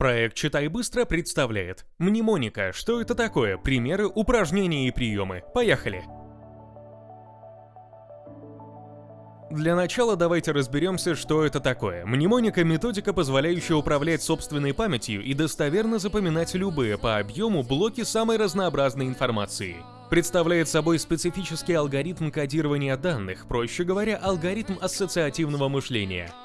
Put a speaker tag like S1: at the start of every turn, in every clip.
S1: Проект «Читай быстро» представляет Мнемоника. Что это такое? Примеры, упражнения и приемы. Поехали! Для начала давайте разберемся, что это такое. Мнемоника — методика, позволяющая управлять собственной памятью и достоверно запоминать любые по объему блоки самой разнообразной информации. Представляет собой специфический алгоритм кодирования данных, проще говоря, алгоритм ассоциативного мышления —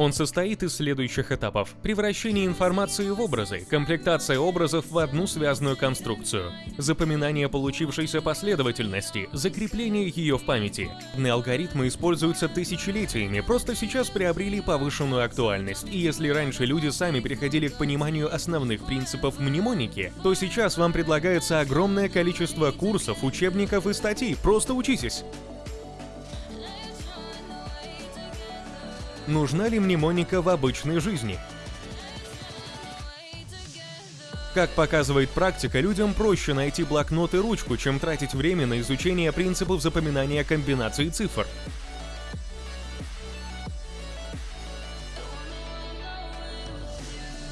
S1: Он состоит из следующих этапов. Превращение информации в образы, комплектация образов в одну связанную конструкцию, запоминание получившейся последовательности, закрепление ее в памяти. Алгоритмы используются тысячелетиями, просто сейчас приобрели повышенную актуальность. И если раньше люди сами приходили к пониманию основных принципов мнемоники, то сейчас вам предлагается огромное количество курсов, учебников и статей. Просто учитесь! Нужна ли мнемоника в обычной жизни? Как показывает практика, людям проще найти блокнот и ручку, чем тратить время на изучение принципов запоминания комбинаций цифр.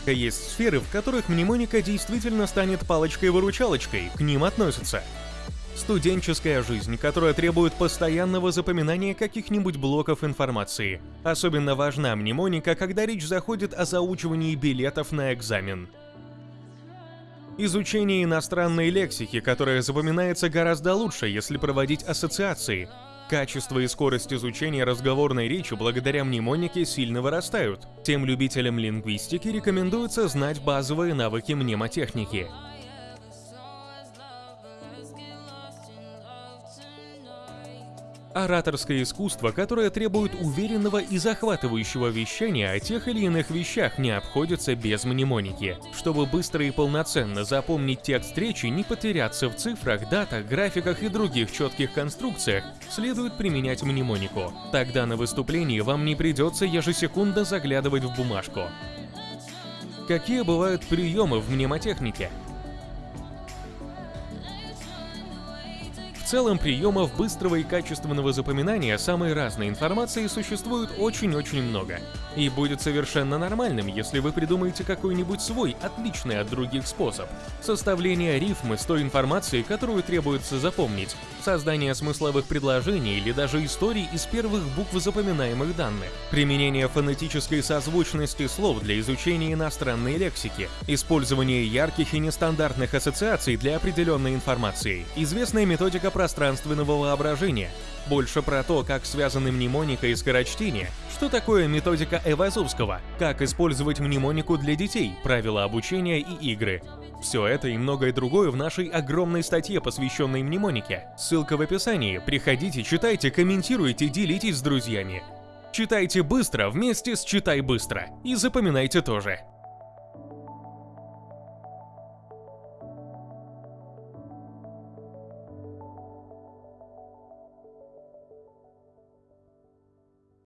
S1: Есть сферы, в которых мнемоника действительно станет палочкой-выручалочкой, к ним относятся Студенческая жизнь, которая требует постоянного запоминания каких-нибудь блоков информации. Особенно важна мнемоника, когда речь заходит о заучивании билетов на экзамен. Изучение иностранной лексики, которая запоминается гораздо лучше, если проводить ассоциации. Качество и скорость изучения разговорной речи благодаря мнемонике сильно вырастают. Тем любителям лингвистики рекомендуется знать базовые навыки мнемотехники. Ораторское искусство, которое требует уверенного и захватывающего вещания о тех или иных вещах, не обходится без мнемоники. Чтобы быстро и полноценно запомнить текст речи, не потеряться в цифрах, датах, графиках и других четких конструкциях, следует применять мнемонику. Тогда на выступлении вам не придется ежесекундно заглядывать в бумажку. Какие бывают приемы в мнемотехнике? Целом, приемов быстрого и качественного запоминания самой разной информации существует очень-очень много. И будет совершенно нормальным, если вы придумаете какой-нибудь свой, отличный от других способ. Составление рифмы с той информацией, которую требуется запомнить, создание смысловых предложений или даже историй из первых букв запоминаемых данных, применение фонетической созвучности слов для изучения иностранной лексики, использование ярких и нестандартных ассоциаций для определенной информации, известная методика пространственного воображения, больше про то, как связаны мнемоника и скорочтение, что такое методика Эвазовского, как использовать мнемонику для детей, правила обучения и игры. Все это и многое другое в нашей огромной статье, посвященной мнемонике. Ссылка в описании. Приходите, читайте, комментируйте, делитесь с друзьями. Читайте быстро вместе с Читай быстро. И запоминайте тоже.